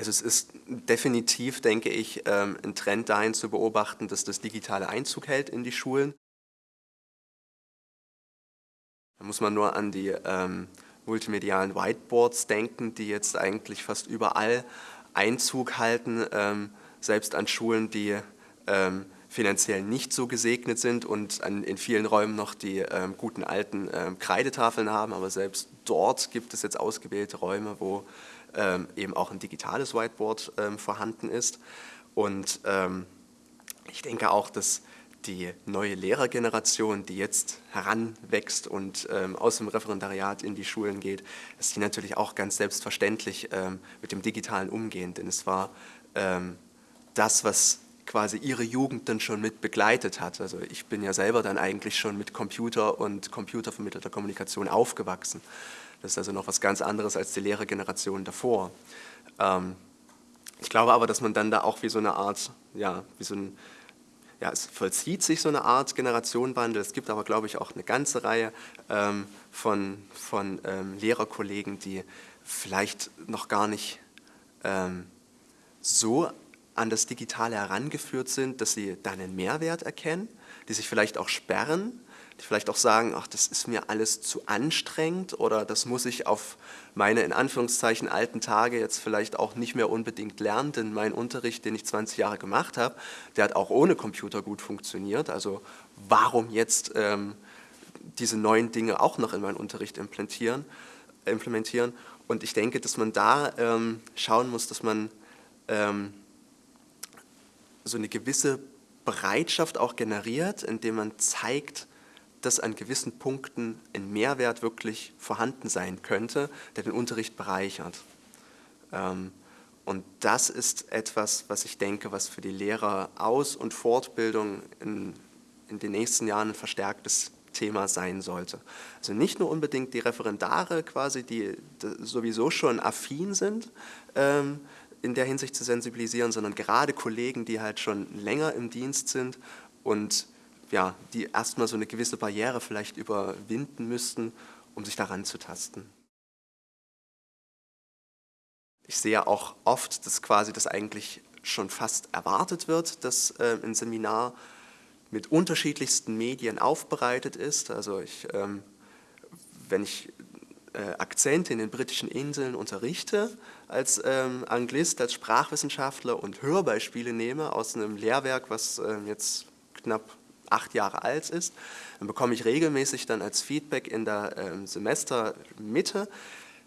Also es ist definitiv, denke ich, ähm, ein Trend dahin zu beobachten, dass das digitale Einzug hält in die Schulen. Da muss man nur an die ähm, multimedialen Whiteboards denken, die jetzt eigentlich fast überall Einzug halten, ähm, selbst an Schulen, die ähm, finanziell nicht so gesegnet sind und an, in vielen Räumen noch die ähm, guten alten ähm, Kreidetafeln haben, aber selbst dort gibt es jetzt ausgewählte Räume, wo eben auch ein digitales Whiteboard ähm, vorhanden ist. Und ich denke auch, dass die neue Lehrergeneration, die jetzt heranwächst und ähm, aus dem Referendariat in die Schulen geht, dass die natürlich auch ganz selbstverständlich ähm, mit dem Digitalen umgehen. Denn es war ähm, das, was quasi ihre Jugend dann schon mit begleitet hat. Also ich bin ja selber dann eigentlich schon mit Computer und computervermittelter Kommunikation aufgewachsen. Das ist also noch was ganz anderes als die Lehrergeneration davor. Ähm, ich glaube aber, dass man dann da auch wie so eine Art, ja, wie so ein ja, es vollzieht sich so eine Art Generationenwandel. Es gibt aber, glaube ich, auch eine ganze Reihe ähm, von, von ähm, Lehrerkollegen, die vielleicht noch gar nicht ähm, so an das Digitale herangeführt sind, dass sie da einen Mehrwert erkennen, die sich vielleicht auch sperren vielleicht auch sagen, ach, das ist mir alles zu anstrengend oder das muss ich auf meine in Anführungszeichen alten Tage jetzt vielleicht auch nicht mehr unbedingt lernen, denn mein Unterricht, den ich 20 Jahre gemacht habe, der hat auch ohne Computer gut funktioniert. Also warum jetzt ähm, diese neuen Dinge auch noch in meinen Unterricht implementieren? implementieren? Und ich denke, dass man da ähm, schauen muss, dass man ähm, so eine gewisse Bereitschaft auch generiert, indem man zeigt, dass an gewissen Punkten ein Mehrwert wirklich vorhanden sein könnte, der den Unterricht bereichert. Ähm, und das ist etwas, was ich denke, was für die Lehrer Aus- und Fortbildung in, in den nächsten Jahren ein verstärktes Thema sein sollte. Also nicht nur unbedingt die Referendare quasi, die sowieso schon affin sind, ähm, in der Hinsicht zu sensibilisieren, sondern gerade Kollegen, die halt schon länger im Dienst sind und ja, die erstmal so eine gewisse Barriere vielleicht überwinden müssten, um sich daran zu tasten. Ich sehe auch oft, dass quasi das eigentlich schon fast erwartet wird, dass äh, ein Seminar mit unterschiedlichsten Medien aufbereitet ist. Also ich, ähm, wenn ich äh, Akzente in den britischen Inseln unterrichte als ähm, Anglist, als Sprachwissenschaftler und Hörbeispiele nehme aus einem Lehrwerk, was äh, jetzt knapp acht Jahre alt ist, dann bekomme ich regelmäßig dann als Feedback in der ähm, Semestermitte,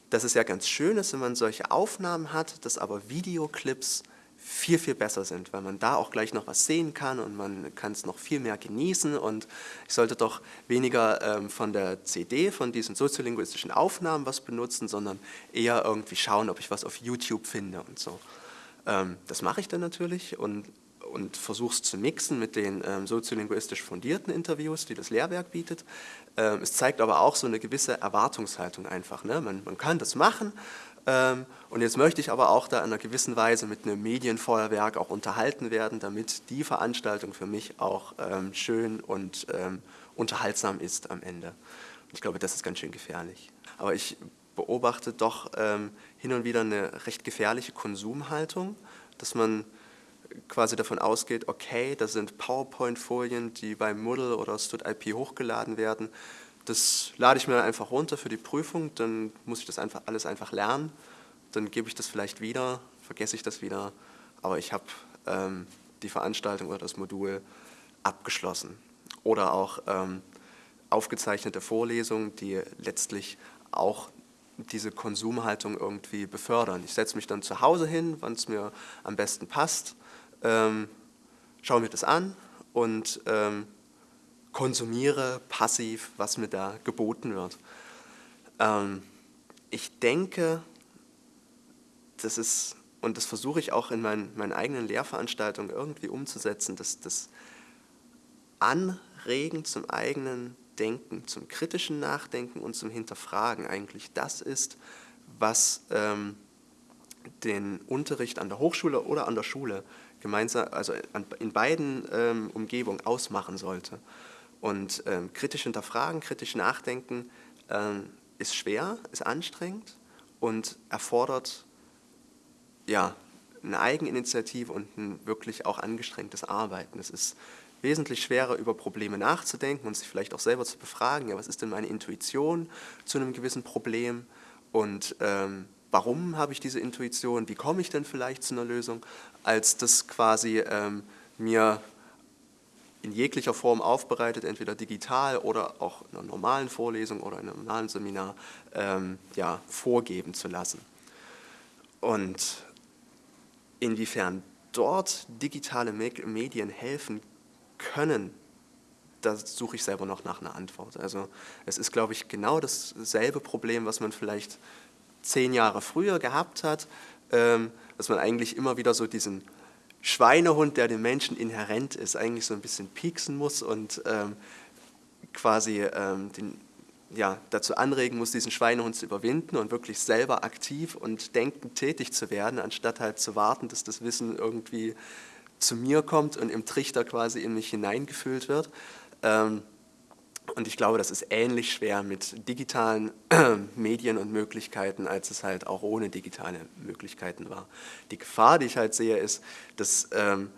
dass es ja ganz schön ist, wenn man solche Aufnahmen hat, dass aber Videoclips viel, viel besser sind, weil man da auch gleich noch was sehen kann und man kann es noch viel mehr genießen und ich sollte doch weniger ähm, von der CD, von diesen soziolinguistischen Aufnahmen was benutzen, sondern eher irgendwie schauen, ob ich was auf YouTube finde und so. Ähm, das mache ich dann natürlich und und versuche es zu mixen mit den ähm, soziolinguistisch fundierten Interviews, die das Lehrwerk bietet. Ähm, es zeigt aber auch so eine gewisse Erwartungshaltung einfach. Ne? Man, man kann das machen ähm, und jetzt möchte ich aber auch da in einer gewissen Weise mit einem Medienfeuerwerk auch unterhalten werden, damit die Veranstaltung für mich auch ähm, schön und ähm, unterhaltsam ist am Ende. Und ich glaube, das ist ganz schön gefährlich. Aber ich beobachte doch ähm, hin und wieder eine recht gefährliche Konsumhaltung, dass man quasi davon ausgeht, okay, das sind PowerPoint-Folien, die bei Moodle oder StudIP hochgeladen werden. Das lade ich mir einfach runter für die Prüfung, dann muss ich das einfach, alles einfach lernen. Dann gebe ich das vielleicht wieder, vergesse ich das wieder, aber ich habe ähm, die Veranstaltung oder das Modul abgeschlossen. Oder auch ähm, aufgezeichnete Vorlesungen, die letztlich auch diese Konsumhaltung irgendwie befördern. Ich setze mich dann zu Hause hin, wann es mir am besten passt ähm, schaue mir das an und ähm, konsumiere passiv, was mir da geboten wird. Ähm, ich denke, das ist, und das versuche ich auch in meinen, meinen eigenen Lehrveranstaltungen irgendwie umzusetzen, dass das Anregen zum eigenen Denken, zum kritischen Nachdenken und zum Hinterfragen eigentlich das ist, was ähm, den Unterricht an der Hochschule oder an der Schule gemeinsam, also in beiden ähm, Umgebungen ausmachen sollte. Und ähm, kritisch hinterfragen, kritisch nachdenken ähm, ist schwer, ist anstrengend und erfordert ja, eine Eigeninitiative und ein wirklich auch angestrengtes Arbeiten. Es ist wesentlich schwerer, über Probleme nachzudenken und sich vielleicht auch selber zu befragen, ja, was ist denn meine Intuition zu einem gewissen Problem und ähm, warum habe ich diese Intuition, wie komme ich denn vielleicht zu einer Lösung, als das quasi ähm, mir in jeglicher Form aufbereitet, entweder digital oder auch in einer normalen Vorlesung oder in einem normalen Seminar ähm, ja, vorgeben zu lassen. Und inwiefern dort digitale Medien helfen können, da suche ich selber noch nach einer Antwort. Also es ist, glaube ich, genau dasselbe Problem, was man vielleicht zehn Jahre früher gehabt hat, ähm, dass man eigentlich immer wieder so diesen Schweinehund, der dem Menschen inhärent ist, eigentlich so ein bisschen pieksen muss und ähm, quasi ähm, den, ja, dazu anregen muss, diesen Schweinehund zu überwinden und wirklich selber aktiv und denkend tätig zu werden, anstatt halt zu warten, dass das Wissen irgendwie zu mir kommt und im Trichter quasi in mich hineingefüllt wird. Ähm, und ich glaube, das ist ähnlich schwer mit digitalen Medien und Möglichkeiten, als es halt auch ohne digitale Möglichkeiten war. Die Gefahr, die ich halt sehe, ist, dass ähm,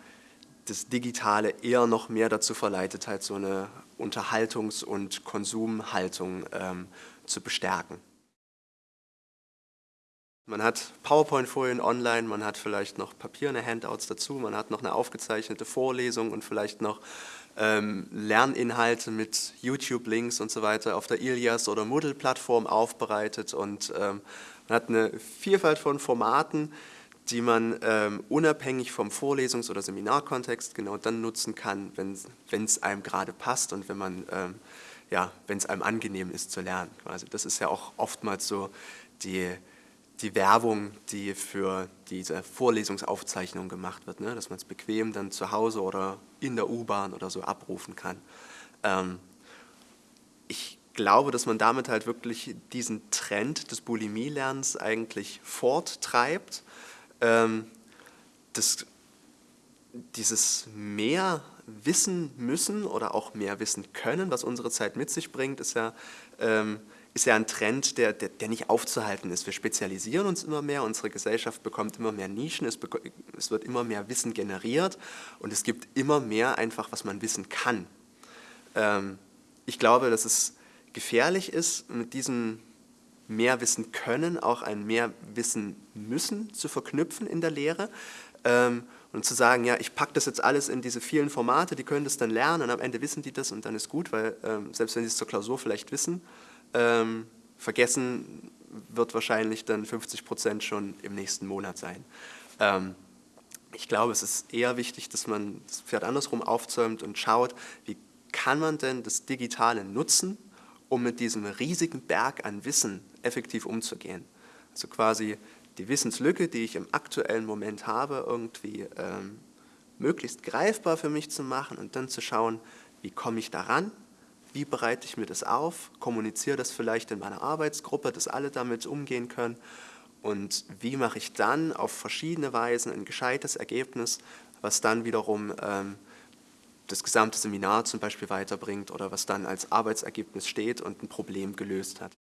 das Digitale eher noch mehr dazu verleitet, halt so eine Unterhaltungs- und Konsumhaltung ähm, zu bestärken. Man hat PowerPoint-Folien online, man hat vielleicht noch papierne Handouts dazu, man hat noch eine aufgezeichnete Vorlesung und vielleicht noch ähm, Lerninhalte mit YouTube-Links und so weiter auf der Ilias oder Moodle-Plattform aufbereitet und ähm, man hat eine Vielfalt von Formaten, die man ähm, unabhängig vom Vorlesungs- oder Seminarkontext genau dann nutzen kann, wenn es einem gerade passt und wenn man ähm, ja, wenn es einem angenehm ist zu lernen. Also das ist ja auch oftmals so die die Werbung, die für diese Vorlesungsaufzeichnung gemacht wird, ne? dass man es bequem dann zu Hause oder in der U-Bahn oder so abrufen kann. Ähm, ich glaube, dass man damit halt wirklich diesen Trend des Bulimie-Lernens eigentlich forttreibt. Ähm, das, dieses mehr wissen müssen oder auch mehr wissen können, was unsere Zeit mit sich bringt, ist ja ähm, ist ja ein Trend, der, der, der, nicht aufzuhalten ist. Wir spezialisieren uns immer mehr, unsere Gesellschaft bekommt immer mehr Nischen, es, es, wird immer mehr Wissen generiert und es gibt immer mehr einfach, was man wissen kann. Ähm, ich glaube, dass es gefährlich ist, mit diesem mehr wissen können auch ein mehr wissen müssen zu verknüpfen in der Lehre ähm, und zu sagen, ja, ich packe das jetzt alles in diese vielen Formate, die können das dann lernen und am Ende wissen die das und dann ist gut, weil ähm, selbst wenn sie es zur Klausur vielleicht wissen, ähm, vergessen wird wahrscheinlich dann 50 Prozent schon im nächsten Monat sein. Ähm, ich glaube, es ist eher wichtig, dass man das Pferd andersrum aufzäumt und schaut, wie kann man denn das Digitale nutzen, um mit diesem riesigen Berg an Wissen effektiv umzugehen. Also quasi die Wissenslücke, die ich im aktuellen Moment habe, irgendwie ähm, möglichst greifbar für mich zu machen und dann zu schauen, wie komme ich daran, wie bereite ich mir das auf, kommuniziere das vielleicht in meiner Arbeitsgruppe, dass alle damit umgehen können und wie mache ich dann auf verschiedene Weisen ein gescheites Ergebnis, was dann wiederum ähm, das gesamte Seminar zum Beispiel weiterbringt oder was dann als Arbeitsergebnis steht und ein Problem gelöst hat.